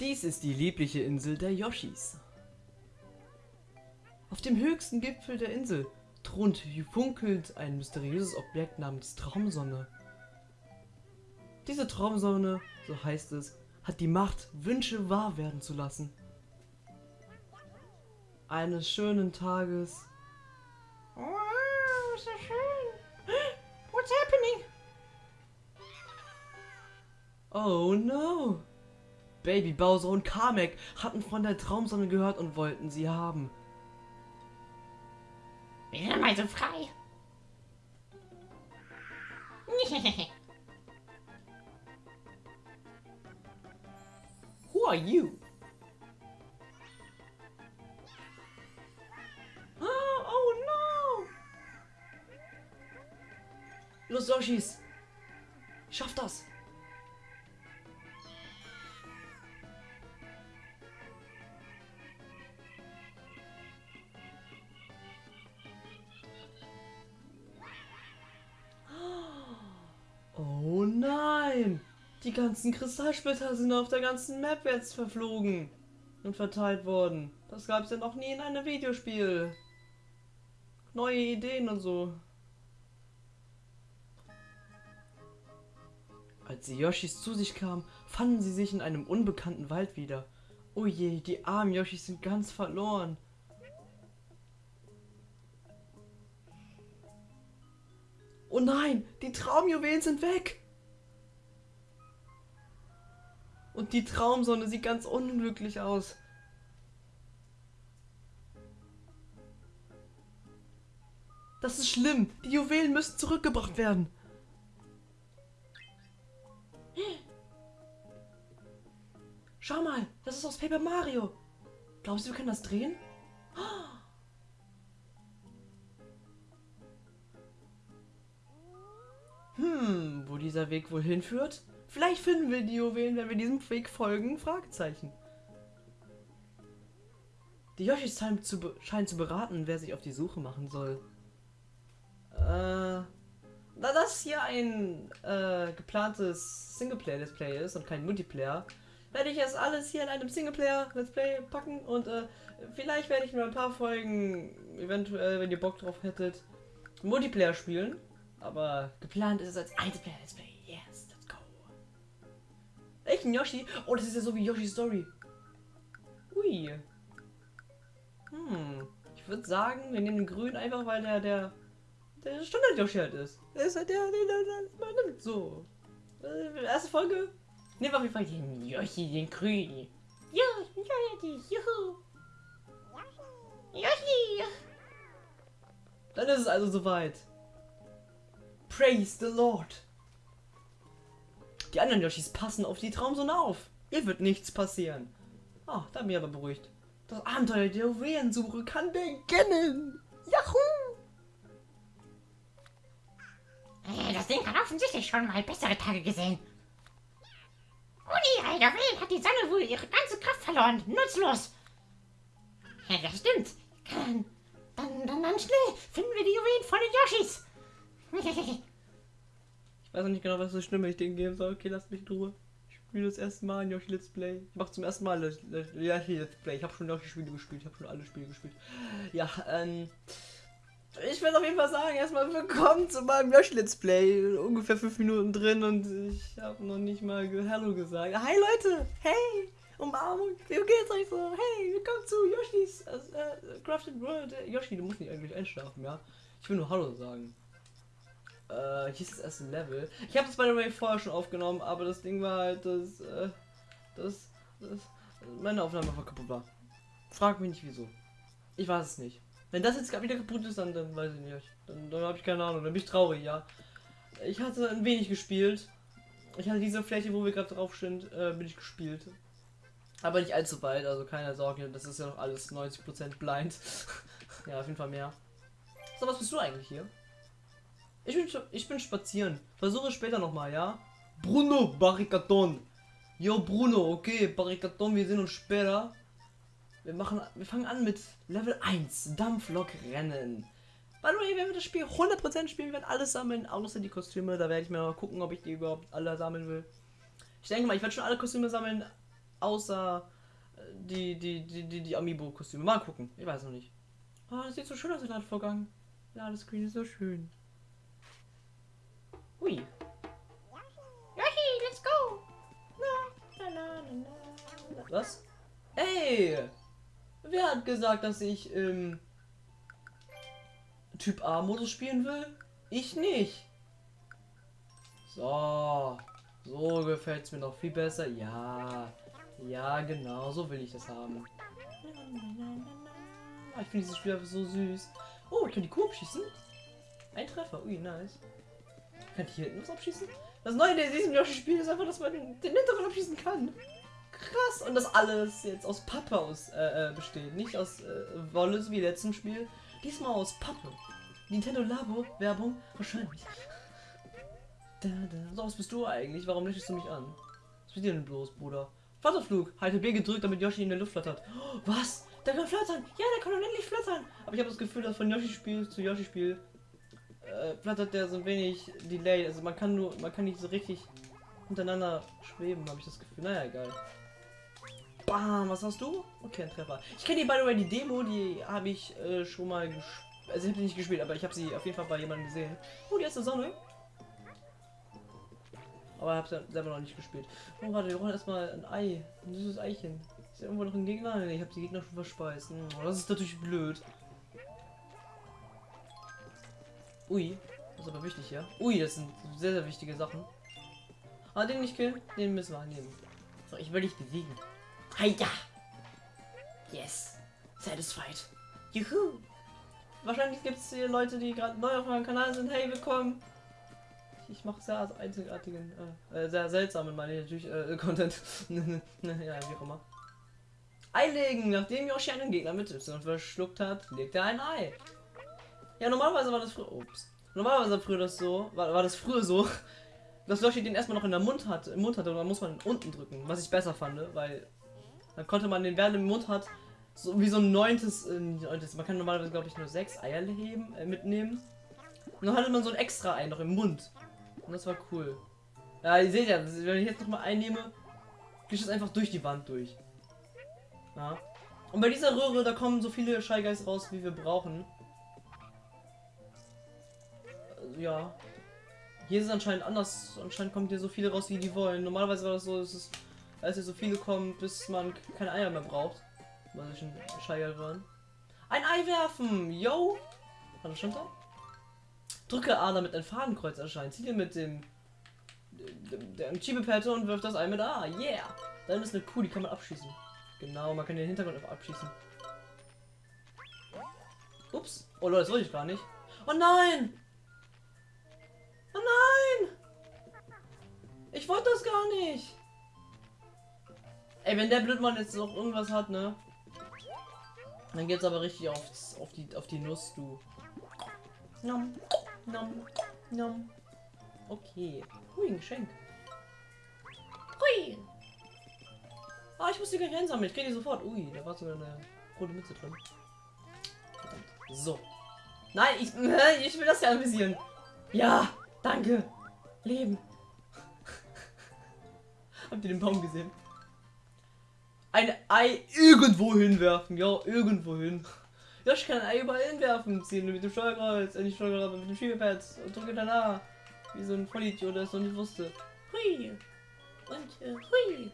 Dies ist die liebliche Insel der Yoshis. Auf dem höchsten Gipfel der Insel thront funkelt ein mysteriöses Objekt namens Traumsonne. Diese Traumsonne, so heißt es, hat die Macht, Wünsche wahr werden zu lassen. Eines schönen Tages. Wow, so schön. What's happening? Oh no! Baby Bowser und Kamek hatten von der Traumsonne gehört und wollten sie haben. Bin ja mal so frei. Who are you? Oh, oh no! Los Yoshis! Schaff das! Ganzen Kristallsplitter sind auf der ganzen Map jetzt verflogen und verteilt worden. Das gab es ja noch nie in einem Videospiel. Neue Ideen und so. Als die Yoshis zu sich kamen, fanden sie sich in einem unbekannten Wald wieder. Oh je, die armen Yoshis sind ganz verloren. Oh nein, die Traumjuwelen sind weg. Und die Traumsonne sieht ganz unglücklich aus. Das ist schlimm. Die Juwelen müssen zurückgebracht werden. Schau mal, das ist aus Paper Mario. Glaubst du, wir können das drehen? Hm, wo dieser Weg wohl hinführt? Vielleicht finden wir die Juwelen, wenn wir diesem Weg folgen? Fragezeichen. Die Yoshis scheinen zu, scheinen zu beraten, wer sich auf die Suche machen soll. Äh, da das hier ein äh, geplantes Singleplayer-Display ist und kein Multiplayer, werde ich es alles hier in einem Singleplayer-Let's Play packen und äh, vielleicht werde ich mir ein paar Folgen, eventuell, wenn ihr Bock drauf hättet, Multiplayer spielen. Aber geplant ist es als Einzelplayer-Let's Play. Ein Yoshi? Oh, das ist ja so wie Yoshi's Story. Ui. Hm. Ich würde sagen, wir nehmen den grün einfach, weil der der der Standard-Yoshi halt ist. Der ist halt der, der, der, der nimmt. So. Äh, erste Folge. Nehmen wir auf jeden Fall den Yoshi, den grün. Ja, ja, juhu. Yoshi. Dann ist es also soweit. Praise the Lord. Die anderen Yoshis passen auf die Traumsonne auf. Ihr wird nichts passieren. Ah, da bin ich aber beruhigt. Das Abenteuer der Juwelensuche kann beginnen. Yahoo! Äh, Das Ding hat offensichtlich schon mal bessere Tage gesehen. Ohne ihre Juwelen hat die Sonne wohl ihre ganze Kraft verloren. Nutzlos. Ja, das stimmt. Dann, dann, dann, dann schnell finden wir die Juwelen von den Yoshis. Ich weiß noch nicht genau, was so schlimm ich den geben soll. Okay, lasst mich in Ruhe. Ich spiele das erste Mal ein Yoshi Let's Play. Ich mache zum ersten Mal Yoshi Let's Play. Ich habe schon Yoshi Spiele gespielt. Ich habe schon alle Spiele gespielt. Ja, ähm. Ich will auf jeden Fall sagen, erstmal willkommen zu meinem Yoshi Let's Play. Ungefähr fünf Minuten drin und ich habe noch nicht mal Hallo gesagt. Hi Leute! Hey! Umarmung! Wie geht's euch so? Hey, willkommen zu Yoshis äh, äh, Crafted World. Yoshi, du musst nicht eigentlich einschlafen, ja? Ich will nur Hallo sagen. Äh, ist das erste Level. Ich habe das by the way vorher schon aufgenommen, aber das Ding war halt, dass, äh, das, das, meine Aufnahme einfach kaputt war. Frag mich nicht wieso. Ich weiß es nicht. Wenn das jetzt wieder kaputt ist, dann, dann weiß ich nicht. Dann, dann habe ich keine Ahnung, dann bin ich traurig, ja. Ich hatte ein wenig gespielt. Ich hatte diese Fläche, wo wir gerade drauf sind, äh, bin ich gespielt. Aber nicht allzu weit, also keine Sorge, das ist ja noch alles 90% blind. ja, auf jeden Fall mehr. So, was bist du eigentlich hier? Ich bin, ich bin spazieren. Versuche später nochmal, ja? Bruno Barricadon. Yo, Bruno, okay, Barricadon, wir sehen uns später. Wir machen, wir fangen an mit Level 1, Dampflok-Rennen. By the way, wenn wir das Spiel 100% spielen, werden alles sammeln, außer die Kostüme. Da werde ich mir mal gucken, ob ich die überhaupt alle sammeln will. Ich denke mal, ich werde schon alle Kostüme sammeln. Außer äh, die, die, die, die, die Amiibo-Kostüme. Mal gucken. Ich weiß noch nicht. Ah, das sieht so schön aus, der Ladevorgang. Ladescreen ist so schön. Hui. Yoshi, let's go. Was? Ey! Wer hat gesagt, dass ich im Typ A-Modus spielen will? Ich nicht. So. So gefällt es mir noch viel besser. Ja. Ja, genau. So will ich das haben. Ah, Ich finde dieses Spiel einfach so süß. Oh, ich kann die Kuh abschießen. Ein Treffer. Ui, nice. Kann ich hier hinten was abschießen? Das Neue in diesem Yoshi-Spiel ist einfach, dass man den, den hinteren abschießen kann. Krass. Und das alles jetzt aus Pappe aus, äh, äh, besteht. Nicht aus äh, Wolle, wie letzten Spiel. Diesmal aus Pappe. Nintendo Labo Werbung? Wahrscheinlich. Da, da. So, was bist du eigentlich? Warum lächelst du mich an? Was ist dir denn bloß, Bruder? Flatterflug. Halte B gedrückt, damit Yoshi in der Luft flattert. Oh, was? Der kann flattern. Ja, der kann unendlich flattern. Aber ich habe das Gefühl, dass von Yoshi-Spiel zu Yoshi-Spiel äh, flattert der so ein wenig Delay. Also man kann nur, man kann nicht so richtig hintereinander schweben, habe ich das Gefühl. Naja, egal. Bam, was hast du? Okay, ein Treffer. Ich kenne die, by the way, die Demo, die habe ich äh, schon mal gespielt. Also ich habe sie nicht gespielt, aber ich habe sie auf jeden Fall bei jemandem gesehen. Oh, die erste Sonne. Aber ich habe sie selber noch nicht gespielt. Oh, warte, wir brauchen erstmal ein Ei. Ein süßes Eichen. Ist ja irgendwo noch ein Gegner? Nee, ich habe die Gegner schon verspeist. Hm, das ist natürlich blöd. Ui, das ist aber wichtig, ja? Ui, das sind sehr, sehr wichtige Sachen. Ah, den nicht killen, den müssen wir annehmen. So, ich will dich besiegen. Heida! Yes! Satisfied. Juhu! Wahrscheinlich gibt es hier Leute, die gerade neu auf meinem Kanal sind. Hey, willkommen! Ich mache sehr einzigartigen, äh, äh, sehr seltsamen, meine ich natürlich, äh, Content. ja, wie auch immer. Einlegen! Nachdem Yoshi einen Gegner mit Y verschluckt hat, legt er ein Ei. Ja, normalerweise war das früher. Ups. Normalerweise war früher das so, war, war das früher so, dass Yoshi den erstmal noch in der Mund hat, im Mund hatte und dann muss man unten drücken, was ich besser fand, weil dann konnte man den während im Mund hat, so wie so ein neuntes, äh, neuntes man kann normalerweise glaube ich nur sechs Eier heben, äh, mitnehmen. Und dann hatte man so ein extra Ei noch im Mund. Und das war cool. Ja, ihr seht ja, wenn ich jetzt noch mal einnehme, geht es einfach durch die Wand durch. Ja. Und bei dieser Röhre, da kommen so viele Guys raus, wie wir brauchen. Ja. Hier ist es anscheinend anders. Anscheinend kommt hier so viele raus, wie die wollen. Normalerweise war das so, dass es, als hier so viele kommen, bis man keine Eier mehr braucht. Weil sich ein Guy waren. Ein Ei werfen! Yo! Warte, stand da? Drücke A, damit ein Fadenkreuz erscheint. Ziele mit dem dem- der Schiebeperte und wirft das Ei mit A. Yeah! Dann ist eine Kuh, die kann man abschießen. Genau, man kann den Hintergrund einfach abschießen. Ups. Oh Leute, das wollte ich gar nicht. Oh nein! Ich wollte das gar nicht! Ey, wenn der Blödmann jetzt noch irgendwas hat, ne? Dann geht's aber richtig aufs, auf, die, auf die Nuss, du. Nom, nom, nom. Okay. Hui, ein Geschenk. Hui! Ah, ich muss die gar nicht einsammeln. Ich kriege die sofort. Ui, da war sogar eine rote Mütze drin. Verdammt. So. Nein, ich, ich will das ja anvisieren. Ja, danke. Leben. Habt ihr den Baum gesehen? Ein Ei irgendwo hinwerfen. Ja, irgendwo hin. Ja, ich kann ein Ei überall hinwerfen. Ziehen mit dem Steuerkreuz, äh, nicht Steuerkreuz, mit dem Schiebepad und drücke dann A. Wie so ein Vollidiot, der es noch nicht wusste. Hui. Und äh, hui.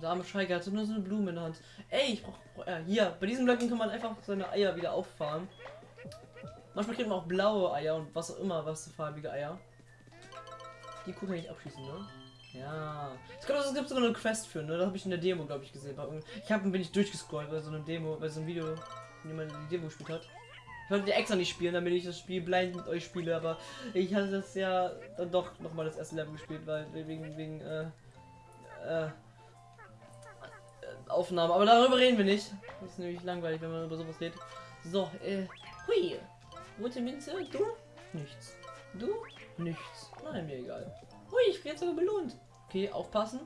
Der arme Scheiger hatte nur so eine Blume in der Hand. Ey, ich brauch. äh, hier, bei diesem Blöcken kann man einfach seine Eier wieder auffahren. Manchmal kriegt man auch blaue Eier und was auch immer, was für farbige Eier. Die Kuh kann ich abschießen, ne? Ja. Es gibt, es gibt sogar eine Quest für, ne? Das habe ich in der Demo, glaube ich, gesehen. Ich habe bin ich durchgescrollt bei so einer Demo, bei so einem Video, wenn jemand die Demo gespielt hat. Ich wollte die extra nicht spielen, damit ich das Spiel blind mit euch spiele, aber ich hatte das ja dann doch nochmal das erste Level gespielt, weil wegen, wegen, äh, äh, Aufnahme. Aber darüber reden wir nicht. Das ist nämlich langweilig, wenn man über sowas redet. So, äh, hui. Rote Minze, du? Nichts. Du? Nichts. Nein, mir egal. Hui, ich werde sogar belohnt. Okay, aufpassen.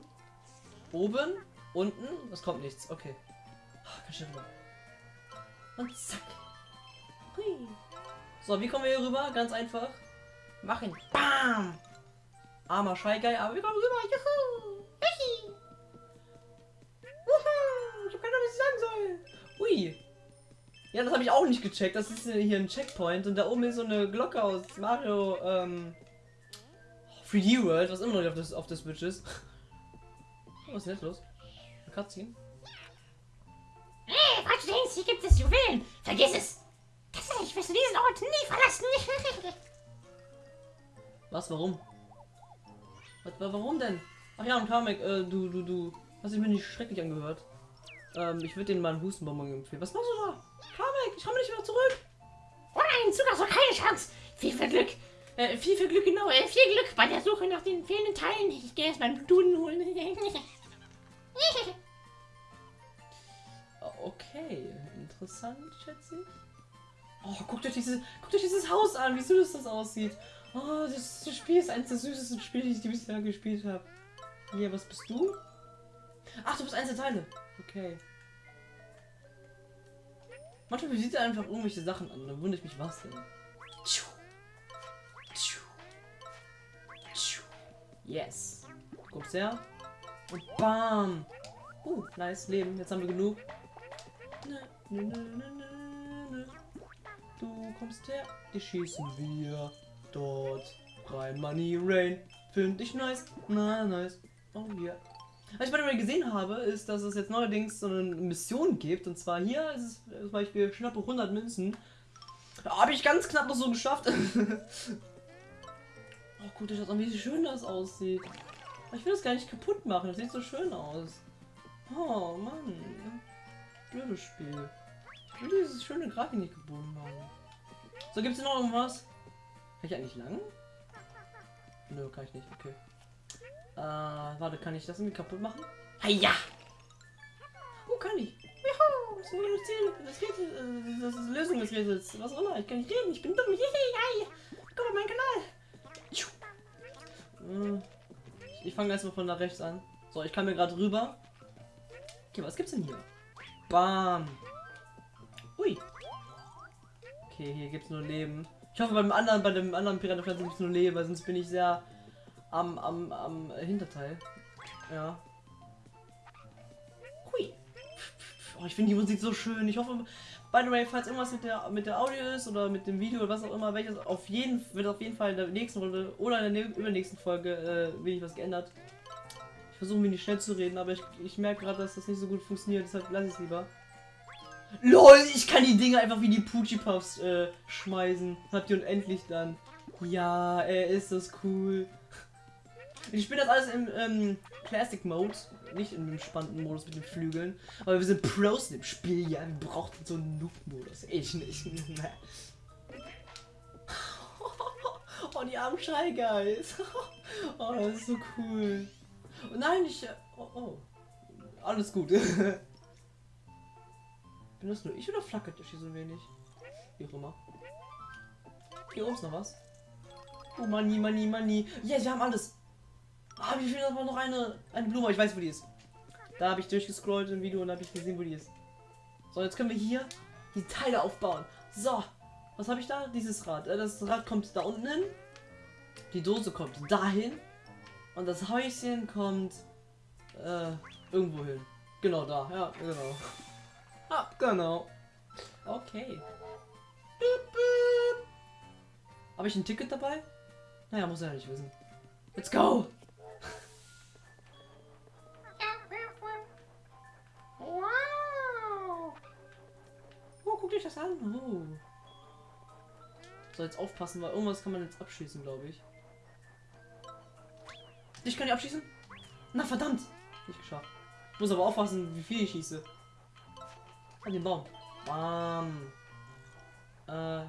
Oben, unten, es kommt nichts. Okay. Ah, Ganz schnell rüber. Und zack. Hui. So, wie kommen wir hier rüber? Ganz einfach. Machen. Bam! Armer Guy, aber wir kommen rüber. Juhu! was ich sagen soll. Ui. Ja, das habe ich auch nicht gecheckt. Das ist hier ein Checkpoint und da oben ist so eine Glocke aus Mario ähm, 3D World, was immer noch auf, das, auf der Switch ist. Oh, was ist jetzt los? Eine Cutscene? Hey, falls du denkst, hier gibt es Juwelen, vergiss es. Tatsächlich wirst du diesen Ort nie verlassen. Was? Warum? Was, wa- warum denn? Ach ja, und Kamek, äh, du, du, du. Hast dich mir nicht schrecklich angehört. Ähm, ich würde denen mal einen Hustenbonbon empfehlen. Was machst du da? Kamek, ich komme nicht mehr zurück. oh nein, Zug hast du keine Chance. Viel viel Glück. Äh, viel, viel Glück, genau. Äh, viel Glück bei der Suche nach den fehlenden Teilen. Ich gehe erst meinen Duden holen. Okay, interessant, schätze ich. Oh, guckt euch, diese, guckt euch dieses Haus an, wie süß das aussieht. Oh, das, das Spiel ist eines der süßesten Spiele, die ich bisher gespielt habe. Ja, was bist du? Ach, du bist eins der Teile. Okay. Manchmal sieht er einfach irgendwelche Sachen an, dann wundere ich mich, was denn. Tschu. Yes. Kommst her. Und bam. Uh, nice, Leben. Jetzt haben wir genug. Nö, nö, nö. Du kommst her. Die schießen wir dort rein. Money Rain. Finde ich nice. Na, nice. Oh ja. Was ich bei dem gesehen habe, ist, dass es jetzt neuerdings so eine Mission gibt. Und zwar hier ist es zum Beispiel schnappe 100 Münzen. Da habe ich ganz knapp noch so geschafft. oh, guck dir das an, wie schön das aussieht. Ich will das gar nicht kaputt machen. Das sieht so schön aus. Oh Mann. Blödes Spiel. Ich will dieses schöne Grafik nicht gebunden haben. So, gibt's hier noch irgendwas? Kann ich eigentlich lang? Nö, kann ich nicht. Okay. Äh, warte, kann ich das irgendwie kaputt machen? ja! Oh, kann ich. Juhu! Das ist das Ziel. Das Rätsel, äh, das ist Lösung des Rätsels. Was auch immer. Ich kann nicht reden. Ich bin dumm. Hihi, Komm auf meinen Kanal. Äh, Ich, fange erstmal von da rechts an. So, ich kann mir gerade rüber. Okay, was gibt's denn hier? Bam. Ui. Okay, hier gibt's nur Leben. Ich hoffe beim anderen, bei dem anderen Piratenpflanzen gibt's nur Leben, weil sonst bin ich sehr am, am, am Hinterteil. Ja. Hui. Oh, ich finde die Musik so schön. Ich hoffe, by the way, falls irgendwas mit der mit der Audio ist oder mit dem Video oder was auch immer, welches auf jeden wird auf jeden Fall in der nächsten Runde oder in der übernächsten Folge äh, ich was geändert. Ich versuche mir nicht schnell zu reden, aber ich, ich merke gerade, dass das nicht so gut funktioniert, deshalb lasse ich es lieber. LOL, ich kann die Dinge einfach wie die Poochie Puffs äh, schmeißen. Habt ihr unendlich dann. Ja, ey, ist das cool. Ich spiele das alles im ähm, Classic Mode, nicht im entspannten Modus mit den Flügeln. Aber wir sind Pros in dem Spiel, ja. Wir brauchen so einen Noob-Modus. Ich nicht. oh, die armen Shy Guys. oh, das ist so cool. Oh, nein, ich. äh, Oh, oh. Alles gut. Bin das nur ich oder flackert der hier so wenig? Wie auch immer. Hier oben ist noch was. Oh, Money, Money, Money. Yes, wir haben alles. Ah, wie fehlt aber noch eine, eine Blume. Ich weiß, wo die ist. Da habe ich durchgescrollt im Video und habe ich gesehen, wo die ist. So, jetzt können wir hier die Teile aufbauen. So, was habe ich da? Dieses Rad. Äh, Das Rad kommt da unten hin. Die Dose kommt dahin. Und das Häuschen kommt äh, irgendwo hin. Genau da. Ja, genau. Ah, genau. Okay. Habe ich ein Ticket dabei? Naja, muss er ja nicht wissen. Let's go! Euch das an. Oh. So, jetzt aufpassen, weil irgendwas kann man jetzt abschießen, glaube ich. Ich kann die abschießen? Na verdammt! Nicht geschafft. Muss aber aufpassen, wie viel ich schieße. An den Baum. Bam. Äh.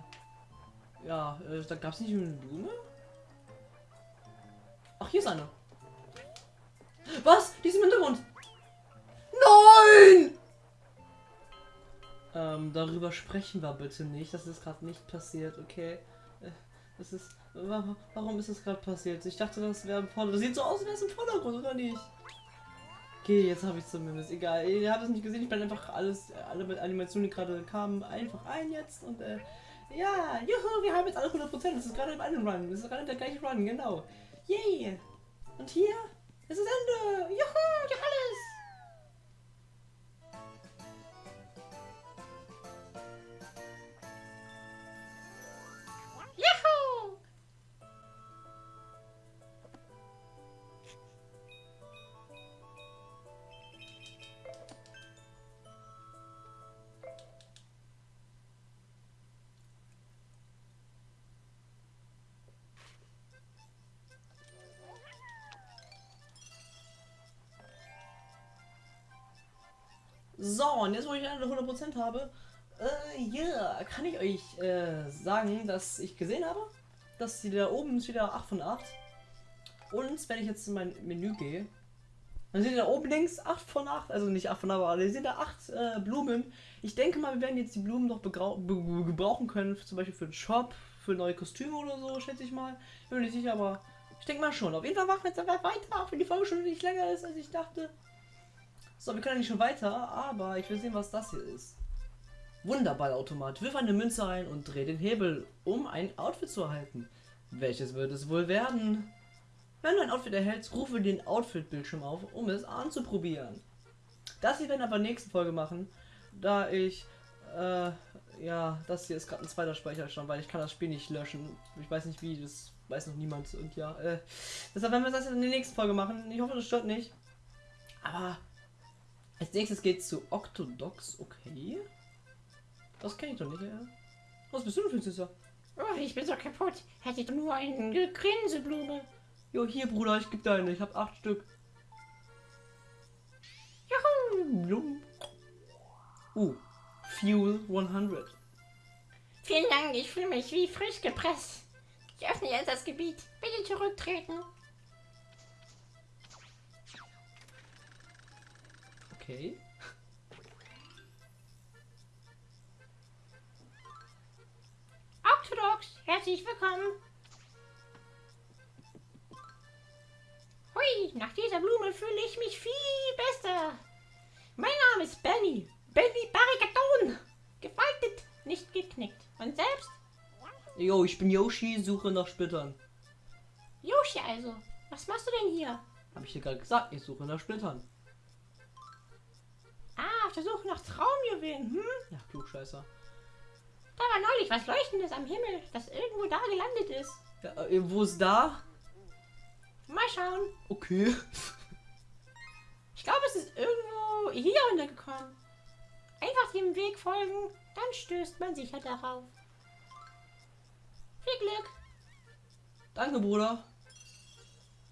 Ja, äh, da gab es nicht eine Blume? Ach, hier ist eine. Was? Die ist im Hintergrund. Nein! Ähm, darüber sprechen wir bitte nicht. Das ist gerade nicht passiert, okay? Äh, Das ist. wa- Warum ist das gerade passiert? Ich dachte, das wäre im Vordergrund. Sieht so aus, als wäre es im Vordergrund, oder nicht? Okay, jetzt habe ich zumindest. Egal. Ihr habt es nicht gesehen. Ich bin einfach alles, alle mit Animationen, die gerade kamen, einfach ein jetzt. Und, äh, ja, juhu, wir haben jetzt alle 100%. Das ist gerade im einen Run. Das ist gerade der gleiche Run, genau. Yay! Und hier So, und jetzt, wo ich eine 100% habe, äh, yeah, kann ich euch äh, sagen, dass ich gesehen habe, dass sie da oben ist wieder 8 von 8. Und wenn ich jetzt in mein Menü gehe, dann seht ihr da oben links 8 von 8, also nicht 8 von 8, aber ihr seht da 8 äh, Blumen. Ich denke mal, wir werden jetzt die Blumen noch gebrauchen können, zum Beispiel für den Shop, für neue Kostüme oder so, schätze ich mal. Ich bin mir nicht sicher, aber ich denke mal schon. Auf jeden Fall machen wir jetzt einfach weiter, auch wenn die Folge schon nicht länger ist, als ich dachte. So, wir können nicht schon weiter, aber ich will sehen, was das hier ist. Wunderballautomat. Wirf eine Münze ein und dreh den Hebel, um ein Outfit zu erhalten. Welches wird es wohl werden? Wenn du ein Outfit erhältst, rufe den Outfit-Bildschirm auf, um es anzuprobieren. Das hier werden wir aber nächsten Folge machen, da ich, äh, ja, das hier ist gerade ein zweiter Speicherstand, weil ich kann das Spiel nicht löschen. Ich weiß nicht wie, das weiß noch niemand und ja, äh, deshalb werden wir das in der nächsten Folge machen. Ich hoffe, das stört nicht. Aber als nächstes geht es zu Octodox, okay. Das kenne ich doch nicht, ja. Was bist du denn für ein Süßer? Oh, ich bin so kaputt. Hätte ich nur eine Grinseblume. Jo, hier, Bruder, ich gebe deine. Ich habe acht Stück. Juhu. Uh, Fuel 100. Vielen Dank, ich fühle mich wie frisch gepresst. Ich öffne jetzt das Gebiet. Bitte zurücktreten. Okay. Octodox, herzlich willkommen. Hui, nach dieser Blume fühle ich mich viel besser. Mein Name ist Benny. Benny Barricadon. Gefaltet, nicht geknickt. Und selbst? Jo, ich bin Yoshi, suche nach Splittern. Yoshi also. Was machst du denn hier? Hab ich dir gerade gesagt, ich suche nach Splittern. Auf der Suche nach Traumjuwelen, hm? Ja, Klugscheißer. Da war neulich was Leuchtendes am Himmel, das irgendwo da gelandet ist. Ja, äh, wo ist da? Mal schauen. Okay. Ich glaube, es ist irgendwo hier runtergekommen. Einfach dem Weg folgen, dann stößt man sicher darauf. Viel Glück. Danke, Bruder.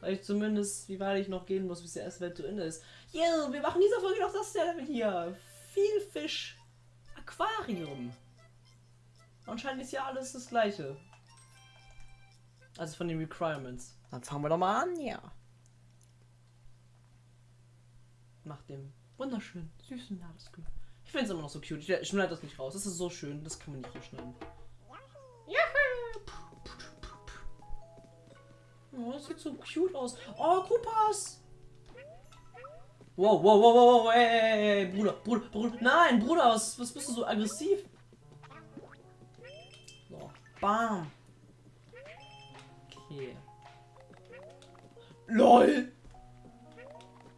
Weil ich zumindest, wie weit ich noch gehen muss, bis der erste Welt zu Ende ist. Yeah, wir machen dieser Folge noch das Level hier. Viel Fisch. Aquarium. Anscheinend ist ja alles das gleiche. Also von den Requirements. Dann fangen wir doch mal an, ja. Nach dem wunderschönen, süßen Ladescreen. Ich finde es immer noch so cute. Ich schneide das nicht raus. Das ist so schön. Das kann man nicht rausschneiden. Oh, das sieht so cute aus. Oh, Koopas! Wow, wow, wow, wow, wow, ey, ey, Bruder, Bruder, Bruder. Nein, Bruder, was, was bist du so aggressiv? So, bam. Okay. LOL!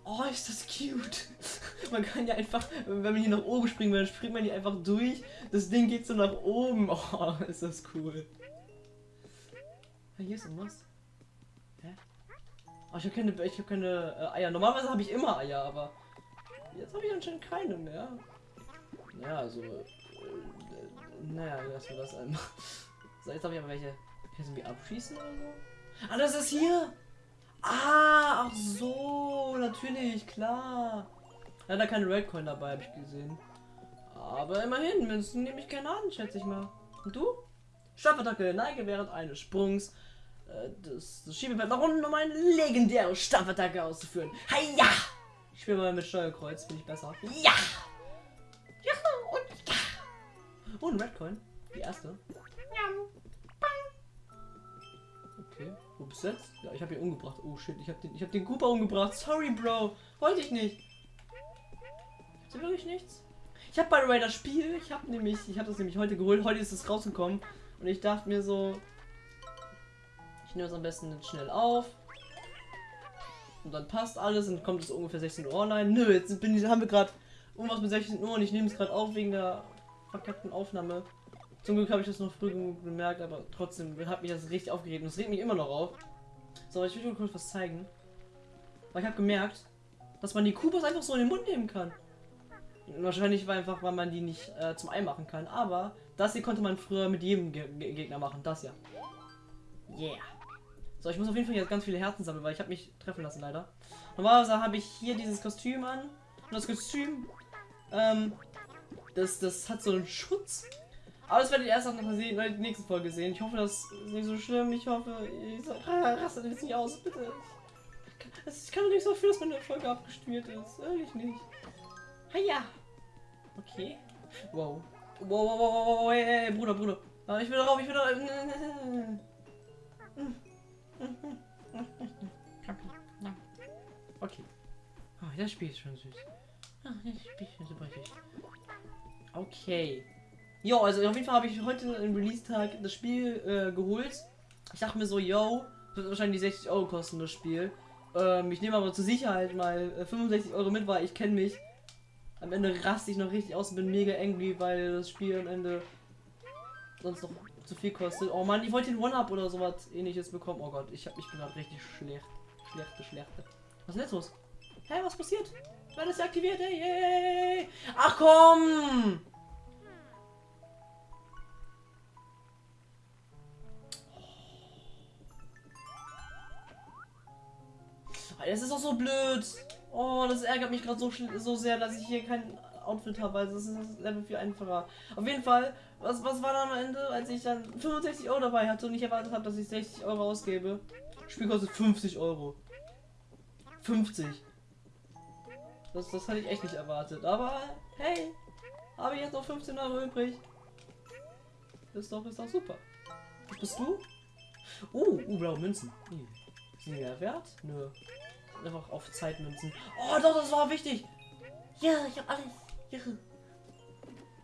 Oh, ist das cute. Man kann ja einfach, wenn man hier nach oben springen will, dann springt man hier einfach durch. Das Ding geht so nach oben. Oh, ist das cool. Hier ist irgendwas. Oh, ich habe keine, ich hab keine äh, Eier. Normalerweise habe ich immer Eier, aber jetzt habe ich anscheinend keine mehr. Ja, also, äh, naja, lassen wir das einmal. So, jetzt habe ich aber welche. Kannst du mich abschießen oder so? Ah, das ist hier! Ah, ach so, natürlich, klar. Leider keine Redcoin dabei, habe ich gesehen. Aber immerhin, Münzen nehme ich gerne an, schätze ich mal. Und du? Stampfattacke, neige während eines Sprungs. Äh, das, das Schiebefeld nach unten, um eine legendäre Stampfattacke auszuführen. Heia! Ich spiele mal mit Steuerkreuz, finde ich besser. Ja! Juhu und ja. Oh, ein Redcoin. Die erste. Okay, wo bist du jetzt? Ja, ich habe ihn umgebracht. Oh shit, ich habe den, ich hab den Cooper umgebracht. Sorry, Bro. Wollte ich nicht. Ist wirklich nichts? Ich habe bei das Spiel, ich habe nämlich, ich habe das nämlich heute geholt. Heute ist es rausgekommen. Und ich dachte mir so, ich nehme es am besten schnell auf. Und dann passt alles und kommt es ungefähr 16 Uhr online. Nö, jetzt bin ich, haben wir gerade irgendwas mit 16 Uhr und ich nehme es gerade auf wegen der verkackten Aufnahme. Zum Glück habe ich das noch früh genug bemerkt, aber trotzdem hat mich das richtig aufgeregt und es regt mich immer noch auf. So, ich will dir kurz was zeigen. Weil ich habe gemerkt, dass man die Kubas einfach so in den Mund nehmen kann. Wahrscheinlich war einfach, weil man die nicht äh, zum Ei machen kann. Aber das hier konnte man früher mit jedem Ge Ge Gegner machen. Das ja. Yeah. So, ich muss auf jeden Fall jetzt ganz viele Herzen sammeln, weil ich habe mich treffen lassen leider. Normalerweise habe ich hier dieses Kostüm an. Und das Kostüm Ähm, das, das hat so einen Schutz. Aber das werde ich erst nach der nächsten Folge sehen. Ich hoffe, das ist nicht so schlimm. Ich hoffe, ich so, rastet jetzt nicht aus, bitte. Ich kann doch nicht so viel, dass meine Folge abgespielt ist. Ehrlich nicht. Ha ja. Okay. Wow. Wow, wow, wow, wow, wow, hey, hey, Bruder, Bruder. Ah, Ich will drauf, ich will drauf. Okay. Oh, das Spiel ist schon süß. Ah, das Spiel ist schon super süß. Okay. Jo, also auf jeden Fall habe ich heute im Release-Tag das Spiel äh, geholt. Ich dachte mir so, yo, wird wahrscheinlich 60 Euro kosten, das Spiel. Ähm, ich nehme aber zur Sicherheit mal äh, 65 Euro mit, weil ich kenne mich. Am Ende raste ich noch richtig aus und bin mega angry, weil das Spiel am Ende sonst noch zu viel kostet. Oh Mann, ich wollte den One-Up oder sowas ähnliches bekommen. Oh Gott, ich, hab, ich bin gerade richtig schlecht. Schlechte, schlechte. Was ist denn los? Hä, was passiert? Wann ist aktiviert? Hey, hey. Ach komm! Das ist doch so blöd. Oh, das ärgert mich gerade so, so sehr, dass ich hier kein Outfit habe. Also das ist das Level viel einfacher. Auf jeden Fall, was, was war dann am Ende, als ich dann 65 Euro dabei hatte und nicht erwartet habe, dass ich 60 Euro ausgebe? Spiel kostet 50 Euro. 50. Das, das hatte ich echt nicht erwartet. Aber hey, habe ich jetzt noch 15 Euro übrig. Ist doch, ist doch super. Was bist du? Oh, uh, blaue Münzen. Hm. Sind die mehr wert? Nö. Einfach auf Zeitmünzen. Oh, doch, das war wichtig. Ja, ich hab alles. Ja.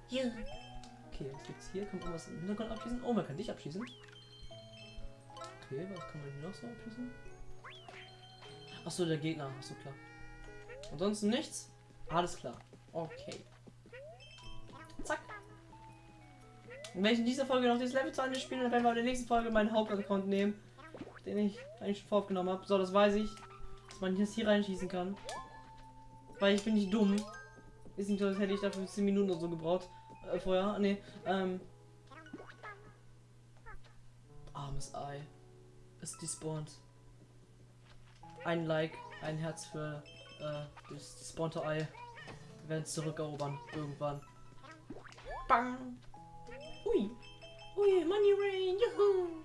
Ja. Okay, was gibt's hier? Kann man was im Hintergrund abschießen? Oh, man kann dich abschießen. Okay, was kann man hier noch so abschießen? Achso, der Gegner. Achso, klar. Ansonsten nichts? Alles klar. Okay. Zack. Und wenn ich in dieser Folge noch das Level 2 Ende spiele, dann werden wir in der nächsten Folge meinen Hauptaccount nehmen, den ich eigentlich schon voraufgenommen habe. So, das weiß ich, dass man jetzt hier reinschießen kann. Weil ich bin nicht dumm. Ist nicht so, als hätte ich dafür 10 Minuten oder so gebraucht. Äh, vorher. Nee, ähm. Armes Ei. Es despawnt. Ein Like, ein Herz für äh, das despawnte Ei. Wir werden es zurückerobern. Irgendwann. Bang! Ui! Ui, Money Rain! Juhu.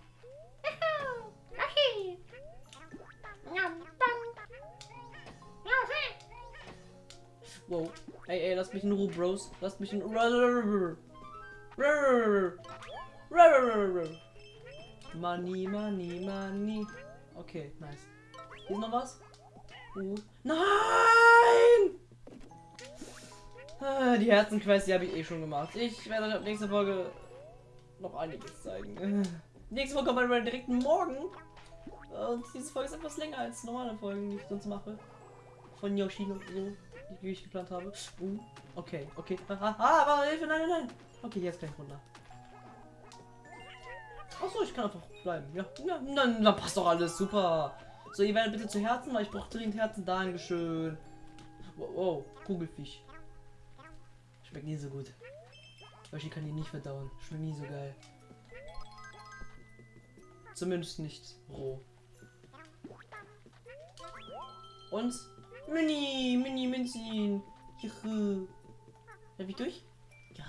Wow. Ey, ey, lass mich in Ruhe, Bros. Lass mich in Money, money, money. Okay, nice. Hier ist noch was? Uh. Nein! Ah, Die Herzenquest, die habe ich eh schon gemacht. Ich werde euch ab nächster Folge noch einiges zeigen. Nächste Folge kommt dann direkt morgen. Und diese Folge ist etwas länger als normale Folgen, die ich sonst mache. Von Yoshi die ich geplant habe. Uh, okay, okay. Ah, ah, ah, Hilfe, nein, nein, nein. Okay, jetzt gleich runter. Achso, ich kann einfach bleiben. Ja, ja dann, dann passt doch alles. Super. So, ihr werdet bitte zu Herzen, weil ich brauche dringend Herzen. Dankeschön. Wow, wow, Kugelfisch. Schmeckt nie so gut. Yoshi kann die nicht verdauen. Schmeckt nie so geil. Zumindest nicht roh. Und Mini, Mini, Minzin. Juhu. Darf ich durch? Ja.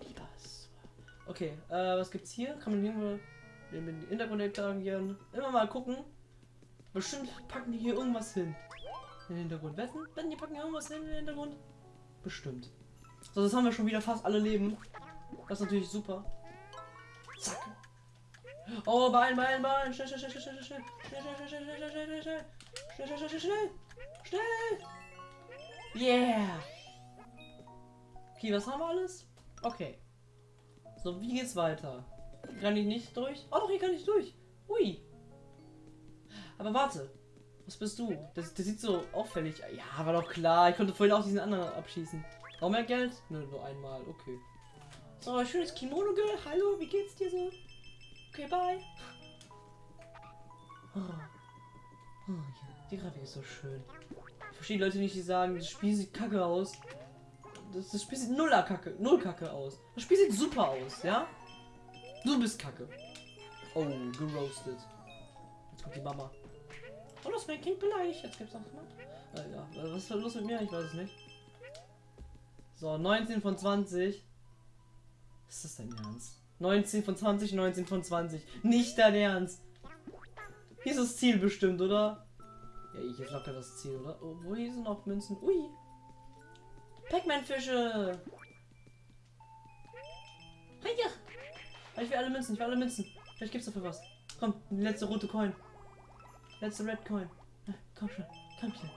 Lieber Okay, äh, was gibt's hier? Kann man irgendwo in den Hintergrund interagieren? Immer mal gucken. Bestimmt packen die hier irgendwas hin. In den Hintergrund. Wetten? Wetten, die packen hier irgendwas hin in den Hintergrund? Bestimmt. So, das haben wir schon wieder fast alle Leben. Das ist natürlich super. Zack. Oh, beeilen, beeilen, beeilen. Schnell, schnell, schnell, schnell, schnell, schnell, schnell, schnell, schnell, schnell, schnell, schnell, schnell, schnell, schnell, schnell, schnell, schnell. Yeah. Okay, was haben wir alles? Okay. So, wie geht's weiter? Kann ich nicht durch? Oh doch, hier kann ich durch. Ui. Aber warte. Was bist du? Das, das sieht so auffällig. Ja, war doch klar. Ich konnte vorhin auch diesen anderen abschießen. Noch mehr Geld? Nö, nur einmal. Okay. So, schönes Kimono, Girl. Hallo, wie geht's dir so? Okay, bye. Oh. Oh. Die Grafik ist so schön. Ich verstehe Leute nicht, die sagen, das Spiel sieht kacke aus. Das, das Spiel sieht nuller kacke, null kacke aus. Das Spiel sieht super aus, ja? Du bist kacke. Oh, geroastet. Jetzt kommt die Mama. Oh, das ist mein Kind beleidigt. Jetzt gibt's auch mal. Äh, ja, was ist los mit mir? Ich weiß es nicht. So, 19 von 20. Ist das dein Ernst? 19 von 20, 19 von 20. Nicht dein Ernst. Hier ist das Ziel bestimmt, oder? Ja, ich ist locker das Ziel, oder? Oh, wo hier sind noch Münzen? Ui. Pac-Man-Fische. Ah, Ich will alle Münzen, ich will alle Münzen. Vielleicht gibt's dafür was. Komm, die letzte rote Coin. Letzte Red Coin. Komm schon, komm schon.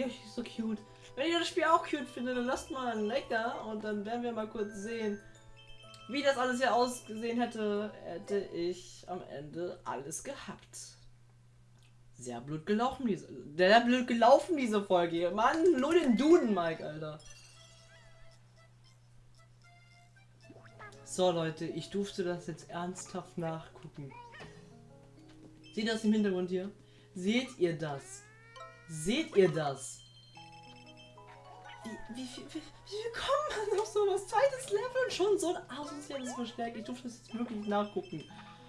Yoshi ist so cute. Wenn ihr das Spiel auch cute findet, dann lasst mal ein Like da und dann werden wir mal kurz sehen, wie das alles hier ausgesehen hätte, hätte ich am Ende alles gehabt. Sehr blöd gelaufen diese. Der blöd gelaufen diese Folge. Mann, nur den Duden, Mike, Alter. So Leute, ich durfte das jetzt ernsthaft nachgucken. Seht ihr das im Hintergrund hier? Seht ihr das? Seht ihr das? Wie, wie, wie, wie, wie kommt man auf sowas? Zweites Level und schon so ein asoziales Verstärk. Ich durfte das jetzt wirklich nachgucken.